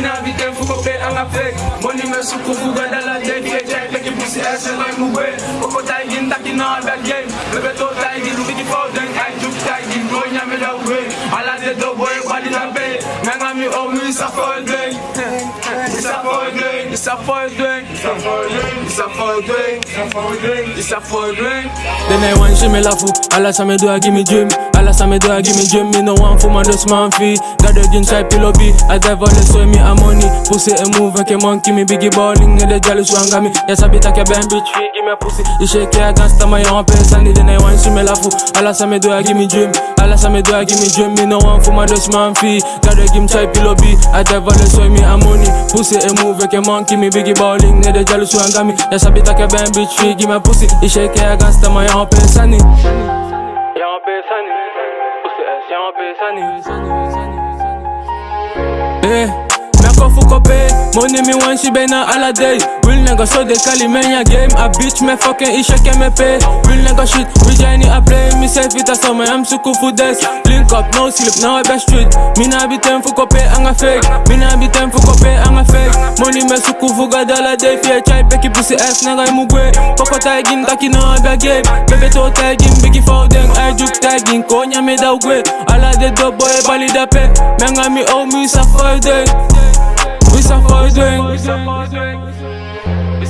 Mina vitem fuko pe anga fake Money me suku fuga dala jay Fie jay peki pussy ass and like mugwe Koko taigin taki na all that game. Bebe to taigin bigi for den I juk taigin Go nyame da way Ala de do boy body na pay Nanga mi oh mi sa for day Isa for day Isa for day Isa for day Isa for day Isa for day Isa for day Then I want she me laugh oh. Alla sa me do I give me Alla sa me do I give me dream Me no want for my just man fee Got the jeans I pillow be I drive on the soy me a money. Pussy a move like a monkey Me biggie balling. And the jealous one got me. Yes I be take a band bitch Give me a pussy. You shake it against my own And then I want she me laugh. Alla sa me do I give me dream Alla sa me do I give me dream Me no want for my just man fee Got the jeans I pillow be I drive on the soy me a money. Pussy a move like a monkey Me biggie balling. And the jealous one got me. Yes I be take a band bitch Give me a pussy. You shake it against my own Eh, me kofu kope, money me want she bena all day. Real nigga so they call me ya game. A bitch me fucking isha can me pay. Real nigga shit, we Jenny I play. Me self a summer, I'm suku for this. Link up, no sleep, now I best street. Me na be ten for kope, anga fake. Me na be ten for kope, anga fake. Money me suku for god all day. Fear chai peki pussy ass nigga imugwe. Koko tagging taki na aga game. Baby to tagging, biggie for them. I juk tagging, konya me da ugwe. Ala de do boy bali da pe. Menga mi oh me sa for day. We sa day. We sa for day. We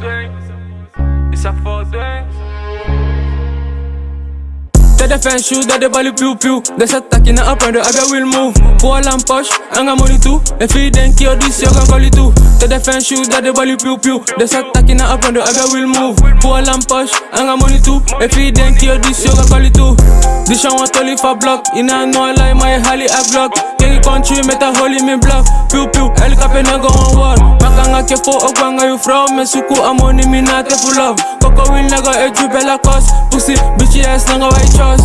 day. We sa for day. T'as des fins shoes, t'as des balles piou piou. Des attaques qui n'a apprendre à bien will move. Pour en poche, un gars money tout. Les filles d'un qui audition, un colis tout. T'as des fins shoes, t'as des balles piou piou. Des attaques qui n'a apprendre à bien will move. Pour en poche, un gars money tout. Les filles d'un qui audition, un colis tout. This one want to live for block In a no lie, my holly a block Kengi country, met a hole in me block Piu piu, el kape na go on war Makanga ke fo okwanga you from? Me suku amoni mi na te full love Koko will naga e jube la cos Pussy, bitchy ass nanga white choice